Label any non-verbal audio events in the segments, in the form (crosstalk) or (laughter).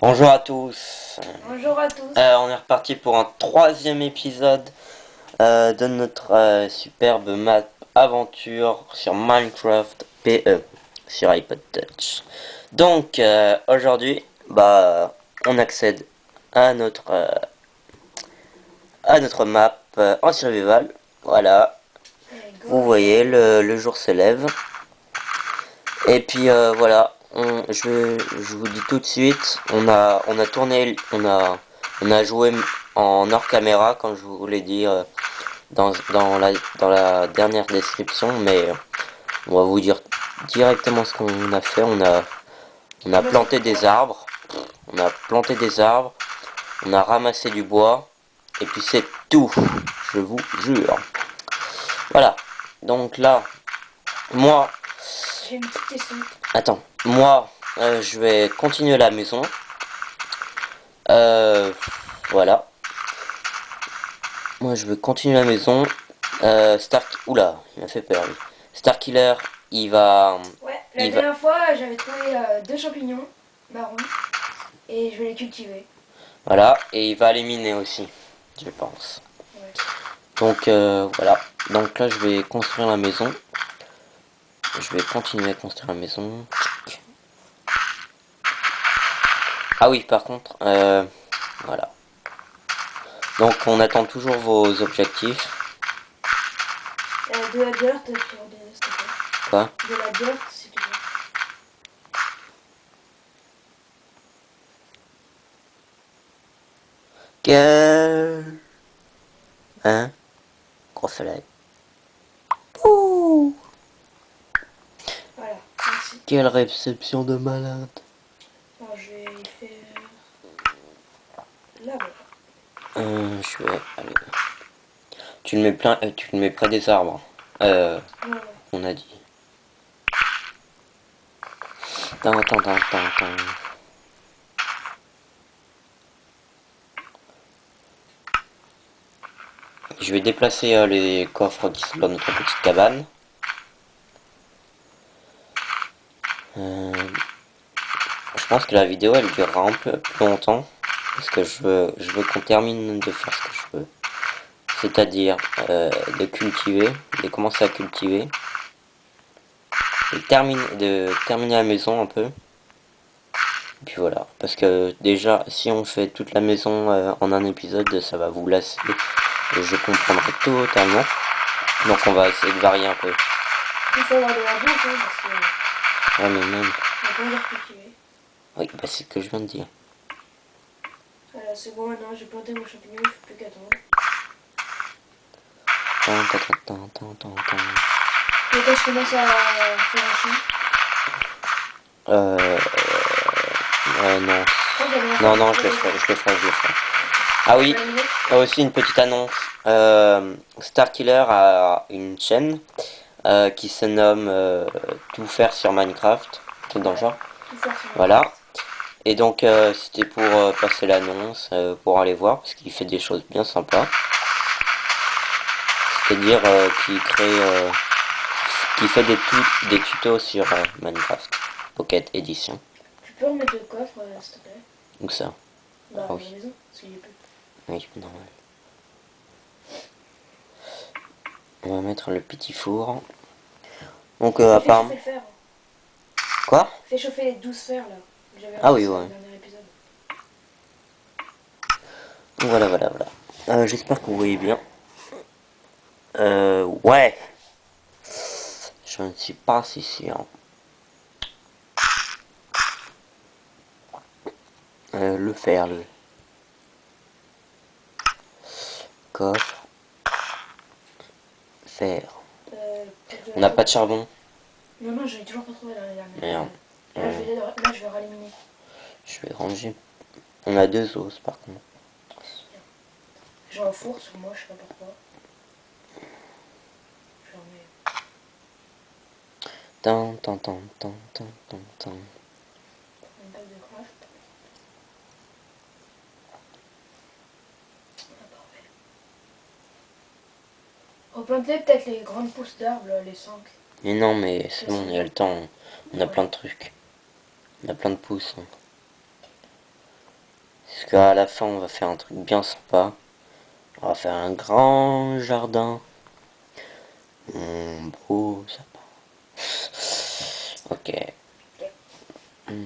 Bonjour à tous. Bonjour à tous. Euh, on est reparti pour un troisième épisode euh, de notre euh, superbe map aventure sur Minecraft PE sur iPod Touch. Donc aujourd'hui, bah, on accède à notre à notre map en survival. Voilà, vous voyez le, le jour se lève. Et puis voilà, je, vous dis tout de suite, on a, on a tourné, on a, on a joué en hors caméra, comme je vous l'ai dit euh, dans, dans, la, dans la dernière description, mais on va vous dire directement ce qu'on a fait. On a, on a planté des arbres, on a planté des arbres, on a ramassé du bois, et puis c'est tout, je vous jure. Voilà, donc là, moi... J'ai une petite question. Attends, moi, euh, je vais continuer la maison. Euh, voilà. Moi, je vais continuer la maison. Euh, Stark... Oula, il m'a fait peur, lui. Starkiller, il va... Ouais, la dernière fois, j'avais trouvé euh, deux champignons marrons. Et je vais les cultiver. Voilà, et il va les miner aussi, je pense. Donc, voilà. Donc là, je vais construire la maison. Je vais continuer à construire la maison. Ah oui, par contre, euh, voilà. Donc on attend toujours vos objectifs. Euh, de la dirt, s'il Quoi? De la dirt, te plaît. Quel... Hein? Gros soleil. Ouh Voilà, merci. Quelle réception de malade. Euh, je vais aller. Tu le mets plein, euh, tu le mets près des arbres. Euh, on a dit. Attends, attends, attends, attends. Je vais déplacer euh, les coffres qui sont dans notre petite cabane. Euh, je pense que la vidéo elle durera un peu plus longtemps. Parce que je veux, je veux qu'on termine de faire ce que je veux. C'est-à-dire euh, de cultiver, de commencer à cultiver. Et terminer, de terminer la maison un peu. Et puis voilà. Parce que déjà, si on fait toute la maison euh, en un épisode, ça va vous lasser. Et je comprendrai totalement. Donc on va essayer de varier un peu. De. Ouais, mais même... Oui, bah c'est ce que je viens de dire. Voilà, c'est bon maintenant, j'ai planté mon champignon, il ne faut plus qu'attendre. Et quand je commence à faire un champ Euh... Euh, non. Non, non, je le ferai, je le ferai, je le ferai. Ah oui, aussi une petite annonce. Euh, Starkiller a une chaîne euh, qui se nomme euh, Tout faire sur Minecraft, tout dans le genre. Voilà. Et donc euh, c'était pour passer l'annonce, pour aller voir, parce qu'il fait des choses bien sympas. C'est-à-dire qu'il crée, qu'il fait des, des tutos sur Minecraft Pocket Edition. Tu peux remettre le coffre, s'il te plaît? Donc ça? Bah, ah, oui. la maison, parce qu'il est plus. Oui, normal. On va mettre le petit four. Donc euh, apparemment... Quoi? Fais chauffer les 12 fers là. Ah oui, ouais. Voilà, voilà, voilà. Euh, J'espère que vous voyez bien. Euh, ouais. Je ne suis pas si sûr. Euh, le fer, le coffre, fer. On n'a pas de charbon. Non, non, j'ai toujours pas trouvé la dernière. Merde. Là, je vais, là, je vais rallumer. Je vais ranger. On a deux os par contre. J'ai un four sur moi, je sais pas pourquoi. J'en mets. Tant, tant, tant, tant, tant, tant, tant. Une bague de craft. Replanter peut-être les grandes pousses d'arbres, les 5. Mais non, mais c'est bon, il y a le temps. On a plein de trucs. On a plein de pouces. Hein. qu'à la fin, on va faire un truc bien sympa. On va faire un grand jardin. Un beau sapin. Ok. Euh,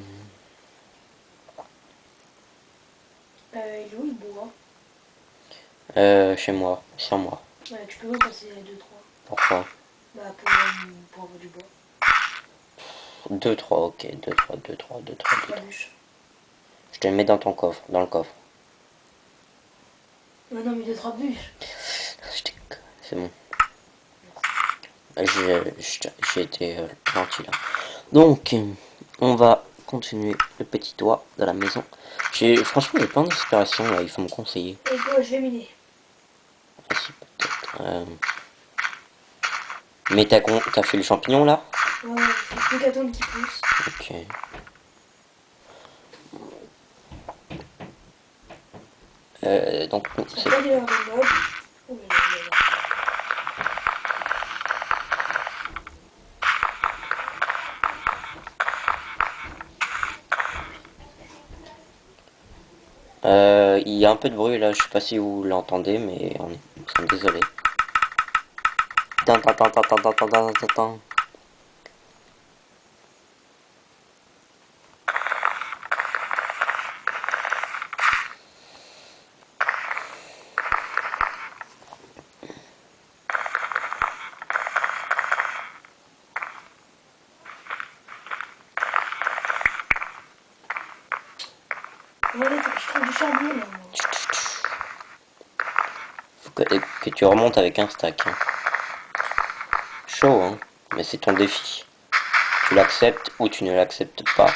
il est où le bois Euh, chez moi, sur moi. Ouais, tu peux me passer 2-3. Pourquoi? Bah, pour, euh, pour avoir du bois. 2, 3, ok. 2, 3, 2, 3, 2, 3, 2, Pas 3. bûche. Je te mets dans ton coffre, dans le coffre. Ouais, non, mais 2-3 bûches. C'est bon. J'ai été euh, gentil là. Donc, euh, on va continuer le petit toit de la maison. J'ai Franchement, j'ai plein d'inspiration là, il faut me conseiller. Et quoi, je vais miner. Euh. Mais t'as con- t'as fait le champignon là Ouais, il faut plus qu'attendre qu'il pousse. Ok. Euh, donc, C'est. Oh. Euh, il y a un peu de bruit là, je sais pas si vous l'entendez, mais on est, nous Faut que, que tu remontes avec un stack. hein. Chaud, hein, mais c'est ton défi. Tu l'acceptes ou tu ne l'acceptes pas.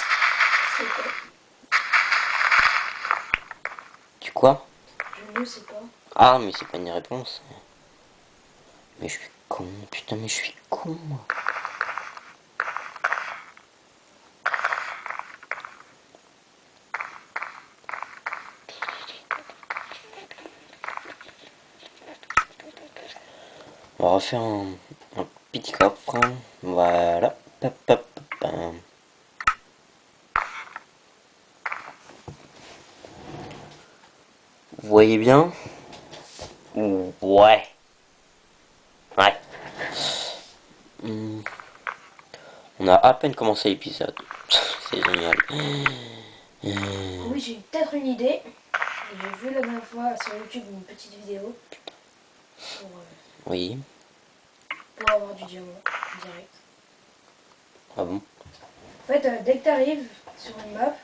Tu quoi? Je ne sais pas. Ah, mais c'est pas une réponse. Mais je suis con, putain, mais je suis con. moi. On va refaire un, un petit coffre. Voilà. Vous voyez bien? Ouais. Ouais. Hmm. On a à peine commencé l'épisode. (laughs) C'est génial. Euh, Oui, j'ai peut-être une idée. J'ai vu la dernière fois sur YouTube une petite vidéo pour, euh, Oui. Pour avoir du diamant direct. Ah bon? En fait, euh, dès que tu arrives sur une map,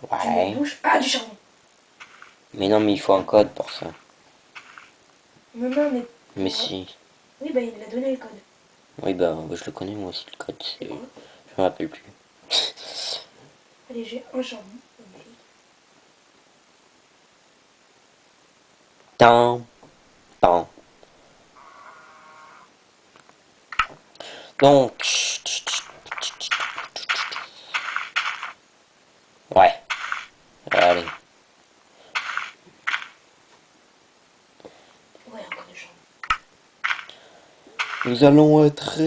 tu mets Ouais. une bouche. Ah, du charbon Mais non, mais il faut un code pour ça. Non, non, mais. Mais si. Oui, bah il a donné le code. Oui, bah, je le connais moi aussi, le code. c'est- Je me rappelle plus. (laughs) Allez, j'ai un charbon. Tan. Tan. Donc... Ouais. Allez. Ouais, encore des gens. Nous allons être.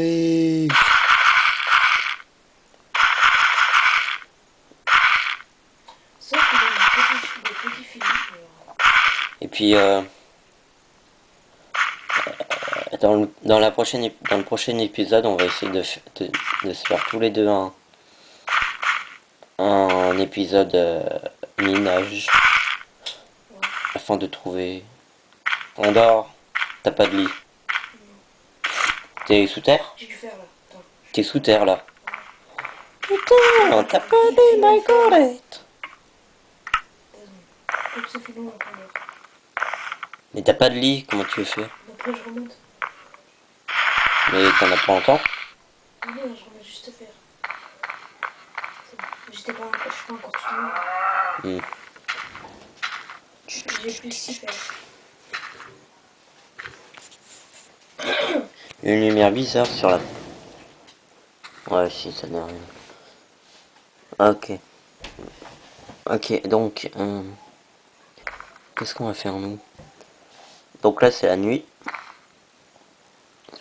Et puis... Euh dans, le, dans, la prochaine, dans le prochain épisode, on va essayer de, de, de se faire tous les deux un, un épisode euh, minage afin de trouver. On dort, t'as pas de lit. T'es sous terre? T'es sous terre là. Putain, t'as pas de lit, my. Mais t'as pas de lit, comment tu veux faire? Après, je remonte. Mais t'en as pas longtemps Ah non, je remonte juste faire. C'est bon. J'étais pas encore, je suis pas encore tout le monde. Hmm. J'ai plus six faire. (coughs) Une lumière bizarre sur la... Ouais, si, ça n'a rien. Ok. Ok, donc... euh, Qu'est-ce qu'on va faire, nous? Donc là, c'est la nuit.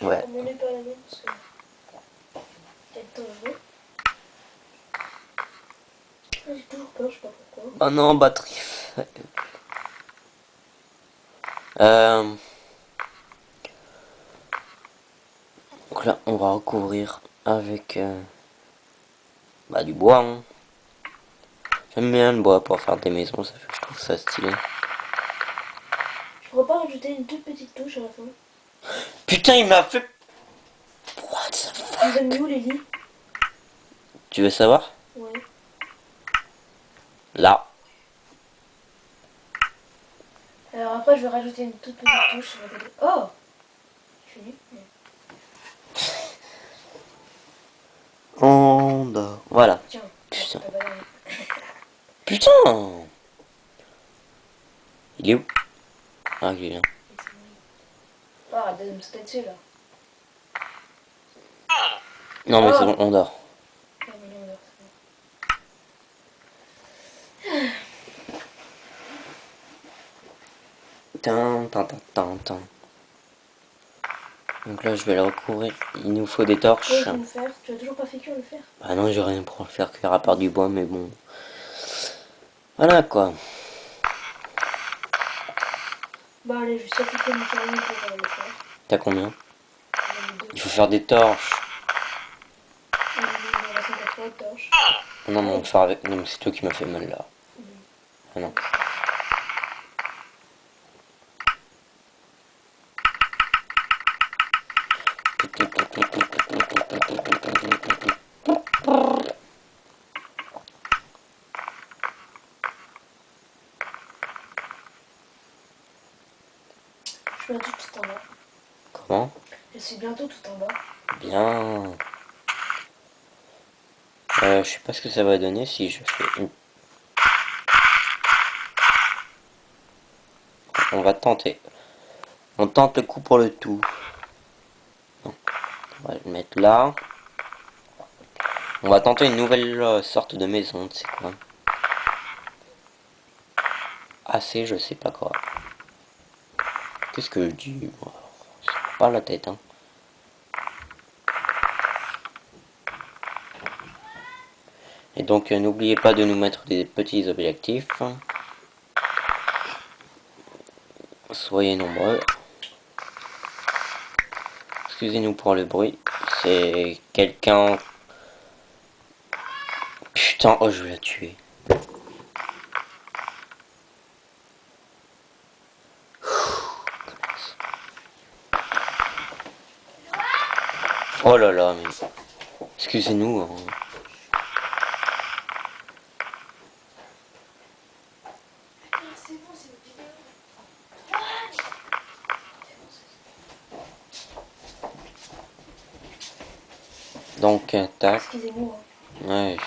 Ouais. Pas la main parce que. Peut-être dangereux. j'ai toujours peur, je sais pas pourquoi. Oh non, batterie. Euh... Donc là, on va recouvrir avec euh, bah, du bois. Hein. J'aime bien le bois pour faire des maisons, ça fait que je trouve ça stylé. Je pourrais pas rajouter une toute petite touche à la fin. Putain, il m'a fait... What the fuck? Où lits? Tu veux savoir? Ouais. Là. Alors après, je vais rajouter une toute petite touche. Oh Je suis nul. Ouais. On dort. Voilà. Tiens. Putain. pas l'air- Putain Il est où? Ah, il est arrête de me sauter dessus là. Non, mais Oh. c'est bon, on dort. Mais bon. Tin, tin, tin. Donc là, je vais le recouvrir. Il nous faut des Ouais, torches. je vais me faire. Tu as toujours pas fait cuire le fer Ah non, j'ai rien pour le faire cuire à part du bois, mais bon. Voilà quoi. Bah allez, je vais sacrifier mon charbon pour euh, le faire. T'as combien? Il faut faire des torches. Me. Non, non, on faire avec. Non, mais c'est toi qui m'as fait mal là. Ah. Je suis bientôt tout en bas. Comment Je suis bientôt tout en bas. Bien. Euh, je sais pas ce que ça va donner si je fais une... On va tenter. On tente le coup pour le tout. Non. On va le mettre là. On va tenter une nouvelle euh, sorte de maison, tu sais quoi. Assez, je sais pas quoi. Qu'est-ce que je dis moi? Pas la tête, hein. Et donc euh, n'oubliez pas de nous mettre des petits objectifs. Soyez nombreux. Excusez-nous pour le bruit. C'est quelqu'un... Putain, oh je vais la tuer. Oh là là, mais... Excusez-nous. hein. Donc, tac. Excusez-moi. hein. Ouais.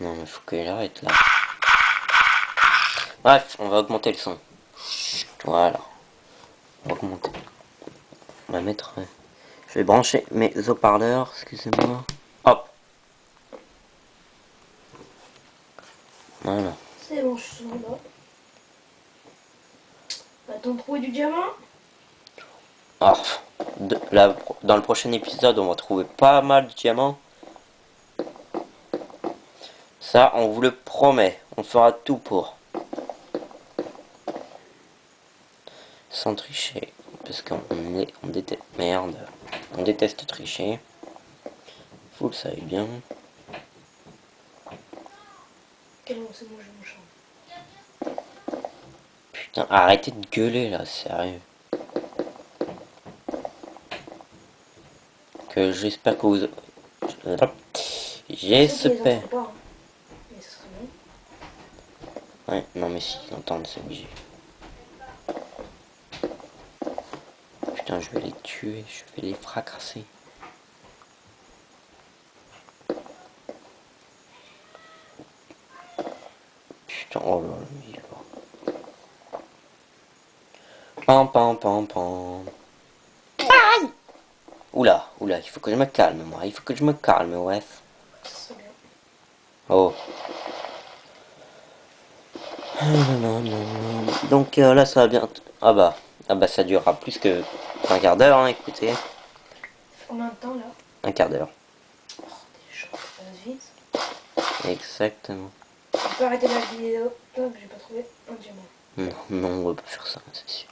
Non, mais faut qu'elle arrête là. Bref, on va augmenter le son. Voilà. On va augmenter. On va mettre. euh, Je vais brancher mes haut-parleurs, excusez-moi. Hop. Voilà. C'est bon, je suis bas. Va-t-on trouver du diamant? De- là, dans le prochain épisode, on va trouver pas mal de diamants. Ça, on vous le promet. On fera tout pour. Sans tricher. Parce qu'on est, on déteste, merde. On déteste tricher. Vous le savez bien. Putain, arrêtez de gueuler là, sérieux. Que j'espère que vous... J'espère... Pas, hein. Ouais, non mais si, ils entendent, c'est obligé. Putain, je vais les tuer, je vais les fracasser. Putain, oh là là, il loin. Pam pam pam pam. Aïe Oula, oula, il faut que je me calme moi, il faut que je me calme, ouais. Oh. Donc euh, là ça va bien. Ah bah, ah bah ça durera plus que un quart d'heure, hein, écoutez. Combien de temps là Un quart d'heure. Oh, déjà, ça passe vite. Exactement. On peut arrêter la vidéo. Hop, j'ai pas trouvé un diamant. Non, non, on va pas faire ça, c'est sûr.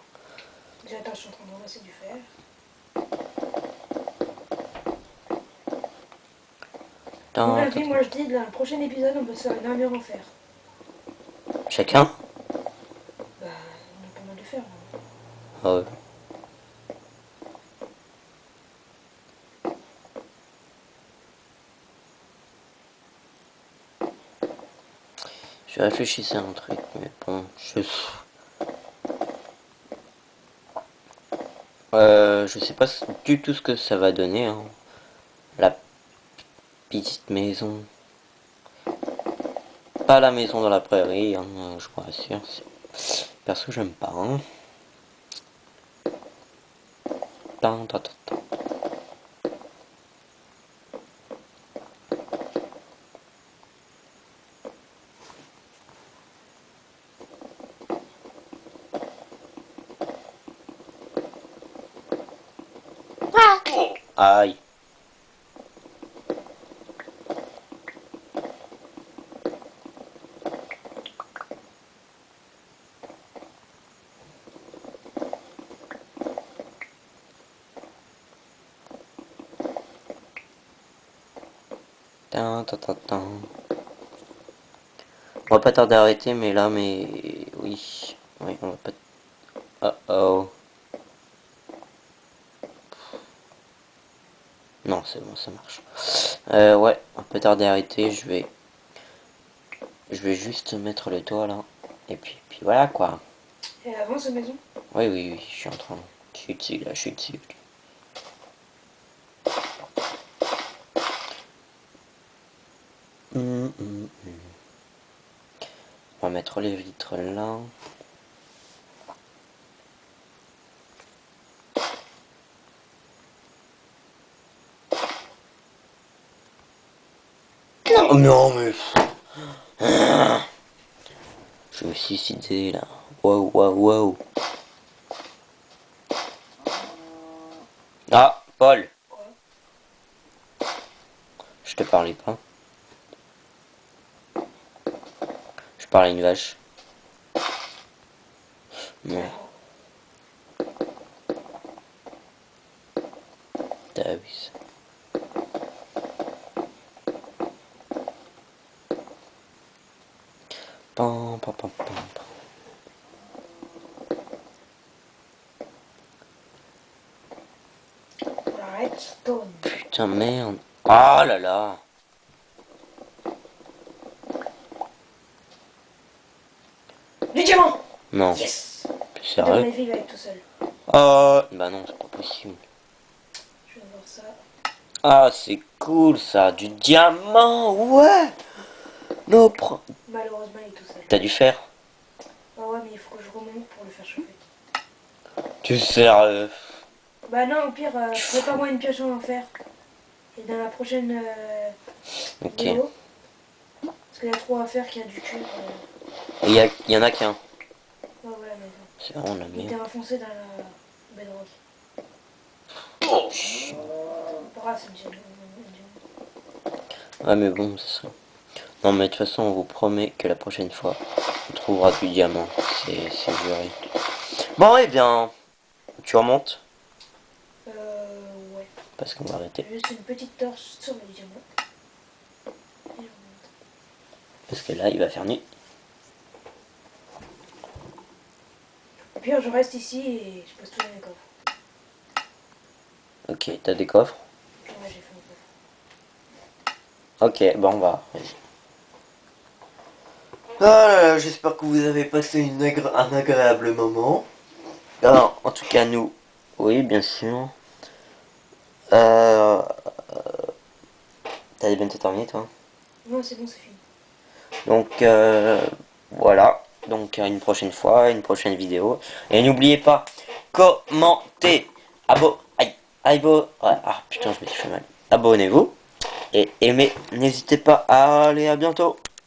Déjà, attends, je suis en train de ramasser du fer. Moi je dis, dans le prochain épisode, on peut se faire une armure en fer. Chacun Bah, on a pas mal de fer. hein. Ah ouais. Je réfléchissais à un truc, mais bon, je... Euh, je sais pas du tout ce que ça va donner, hein. La petite maison. Pas la maison dans la prairie, hein, je vous rassure. Perso, j'aime pas, hein. Tan, tan, tan, Aïe. On va pas tarder à arrêter, mais là, mais oui, on va pas. Oh oh. Non, c'est bon, ça marche. Euh, ouais, on peut tarder à arrêter. Je vais, je vais juste mettre le toit là, et puis, puis voilà quoi. Et avant cette maison? Oui, oui, oui, je suis en train. Je suis dessus là, je suis dessus. Hum, hum, hum. On va mettre les vitres là. Non, non, mais. Je me suis suicidé là. Waouh, waouh, waouh. Ah, Paul. Je te parlais pas. Je parlais à une vache. Non, t'as vu ça. Pam, pam, pam, pam, pam. Redstone. Putain, merde. Ah là là. Du diamant Non, Yes sérieux. avis, il va être tout seul. Oh, bah non, c'est pas possible. Je vais voir ça. Ah, c'est cool ça, du diamant, ouais. Non, prends. Malheureusement, il est tout seul. T'as du fer Ah ouais, mais il faut que je remonte pour le faire chauffer. Tu sérieux Bah non, au pire, euh, prépare-moi une pioche en fer. Et dans la prochaine euh, vidéo, parce qu'il y a trop à faire qu'il y a du cuivre. Euh... Il y, a- y en a qu'un. Ouais, voilà, mais. C'est vraiment la Il était merde. enfoncé dans la bedrock. C'est déjà Ouais, mais bon, ça serait. Non, mais de toute façon, on vous promet que la prochaine fois, on trouvera du diamant. C'est c'est juré. Bon, eh bien, tu remontes. Parce qu'on va arrêter. Juste une petite torche sur le diamant. Et. Parce que là, il va faire nuit. Au pire, je reste ici et je pose tout dans mes coffres. Ok, t'as des coffres Ouais, j'ai fait un coffre. Ok, bon, on va. Voilà, j'espère que vous avez passé une un agréable moment. Alors, en tout cas, nous, oui, bien sûr. Euh, T'as bientôt terminé, toi Non, c'est bon, c'est fini. Donc, euh, voilà. Donc, une prochaine fois, une prochaine vidéo. Et n'oubliez pas, commentez, abo, aïe, abo, ouais, ah putain, je me suis fait mal. Abonnez-vous et aimez. N'hésitez pas à aller à bientôt.